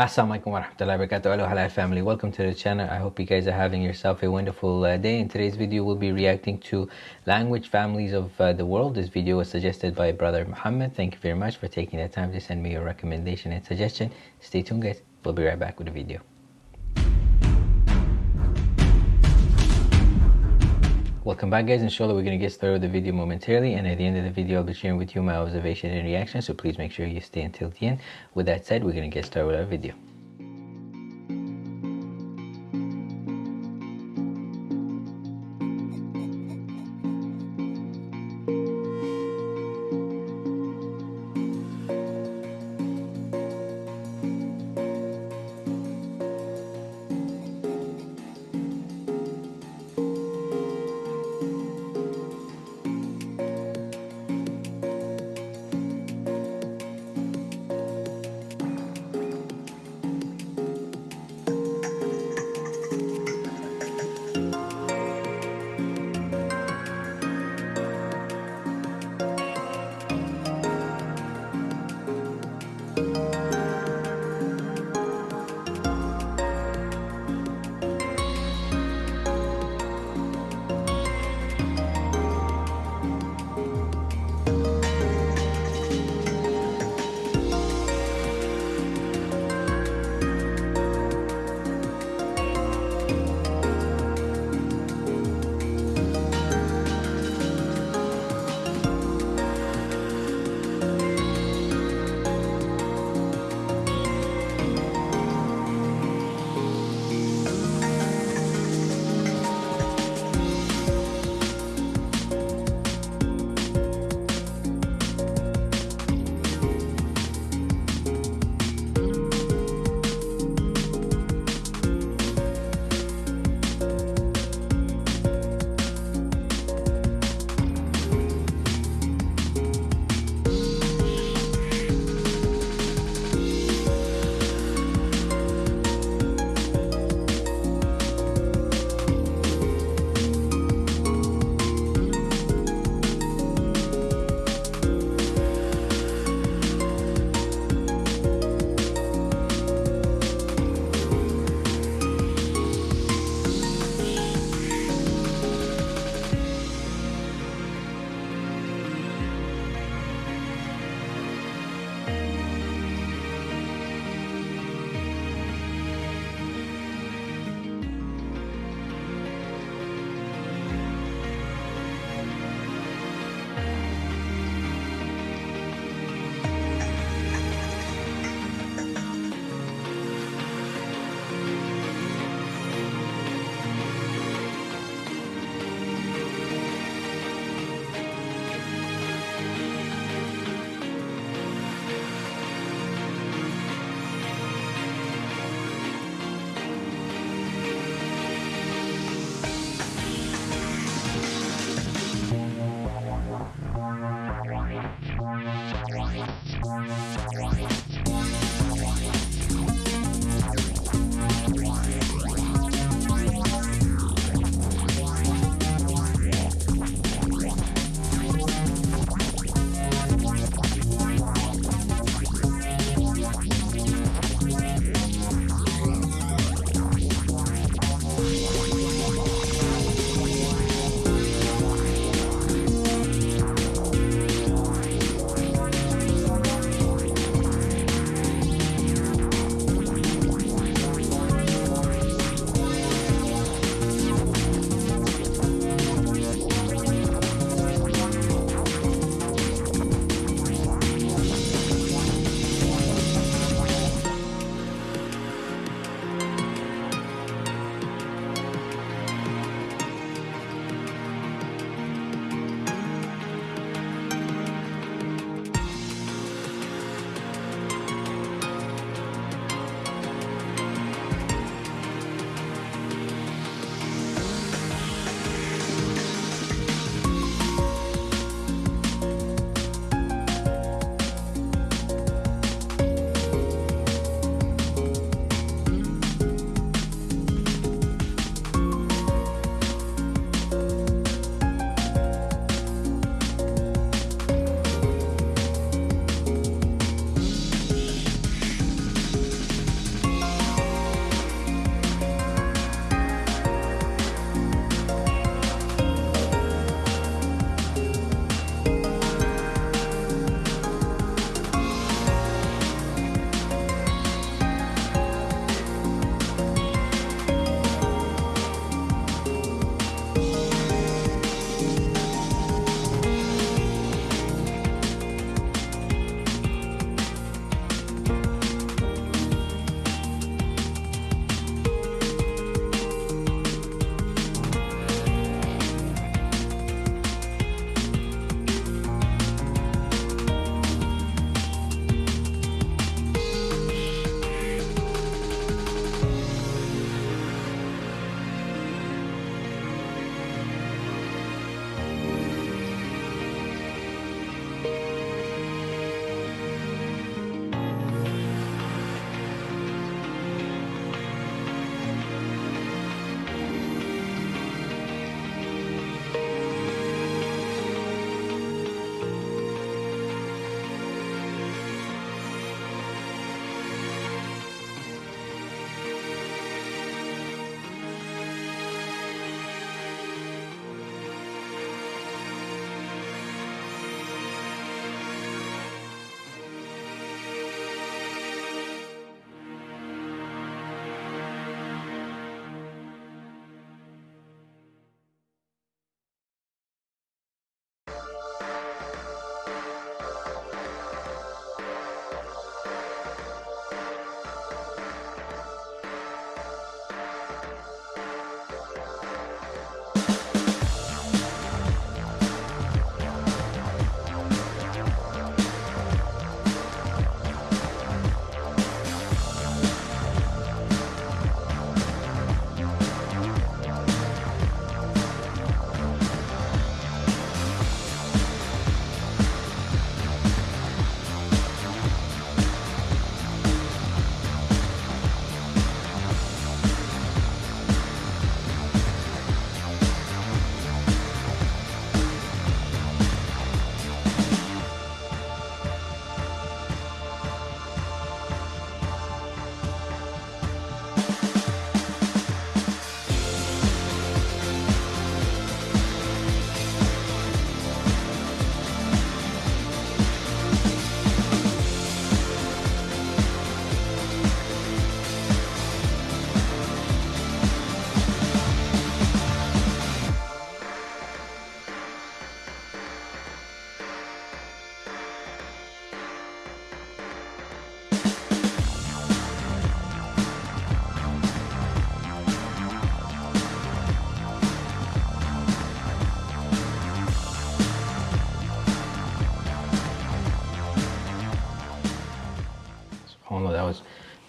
Assalamualaikum warahmatullahi wabarakatuh. Hello halal family. Welcome to the channel. I hope you guys are having yourself a wonderful uh, day. In today's video, we'll be reacting to language families of uh, the world. This video was suggested by brother Muhammad. Thank you very much for taking the time to send me your recommendation and suggestion. Stay tuned guys. We'll be right back with the video. Welcome back guys, inshallah we're going to get started with the video momentarily and at the end of the video I'll be sharing with you my observation and reaction so please make sure you stay until the end. With that said, we're going to get started with our video.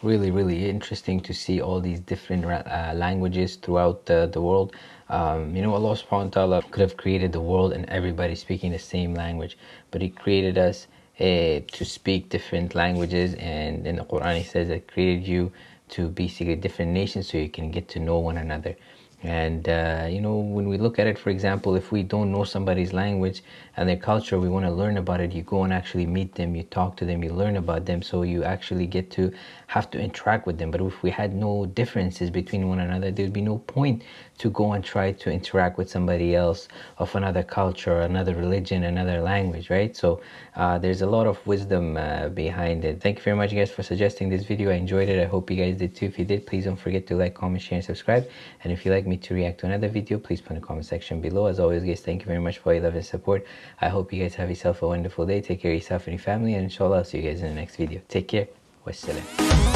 Really really interesting to see all these different uh, languages throughout the, the world. Um, you know allah subhanahu wa ta'ala could have created the world and everybody speaking the same language but he created us uh, to speak different languages. And in the quran he says that created you to basically different nations so you can get to know one another and uh, you know when we look at it for example if we don't know somebody's language and their culture we want to learn about it you go and actually meet them you talk to them you learn about them so you actually get to have to interact with them. But if we had no differences between one another there'd be no point to go and try to interact with somebody else of another culture another religion another language right? So uh, there's a lot of wisdom uh, behind it. Thank you very much guys for suggesting this video. I enjoyed it. I hope you guys did too. If you did please don't forget to like comment share and subscribe. And if you'd like me to react to another video please put in the comment section below. As always guys thank you very much for your love and support. I hope you guys have yourself a wonderful day. Take care of yourself and your family. And inshallah i'll see you guys in the next video. Take care. Wassalam